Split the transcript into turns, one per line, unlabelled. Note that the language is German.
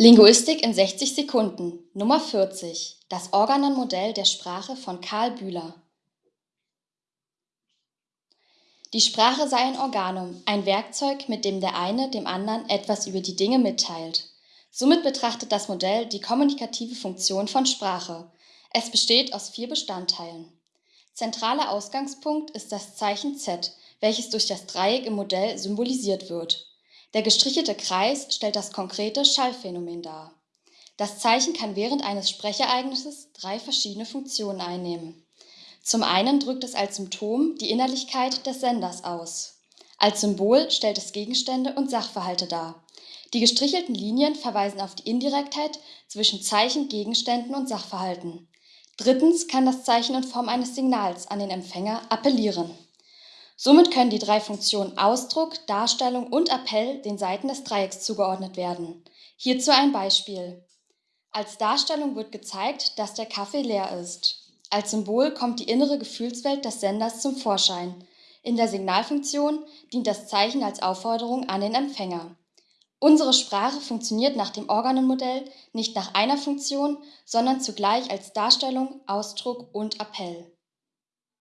Linguistik in 60 Sekunden Nummer 40 Das Organon-Modell der Sprache von Karl Bühler Die Sprache sei ein Organum, ein Werkzeug, mit dem der eine dem anderen etwas über die Dinge mitteilt. Somit betrachtet das Modell die kommunikative Funktion von Sprache. Es besteht aus vier Bestandteilen. Zentraler Ausgangspunkt ist das Zeichen Z, welches durch das Dreieck im Modell symbolisiert wird. Der gestrichelte Kreis stellt das konkrete Schallphänomen dar. Das Zeichen kann während eines Sprechereignisses drei verschiedene Funktionen einnehmen. Zum einen drückt es als Symptom die Innerlichkeit des Senders aus. Als Symbol stellt es Gegenstände und Sachverhalte dar. Die gestrichelten Linien verweisen auf die Indirektheit zwischen Zeichen, Gegenständen und Sachverhalten. Drittens kann das Zeichen in Form eines Signals an den Empfänger appellieren. Somit können die drei Funktionen Ausdruck, Darstellung und Appell den Seiten des Dreiecks zugeordnet werden. Hierzu ein Beispiel. Als Darstellung wird gezeigt, dass der Kaffee leer ist. Als Symbol kommt die innere Gefühlswelt des Senders zum Vorschein. In der Signalfunktion dient das Zeichen als Aufforderung an den Empfänger. Unsere Sprache funktioniert nach dem Organenmodell nicht nach einer Funktion, sondern zugleich als Darstellung, Ausdruck und Appell.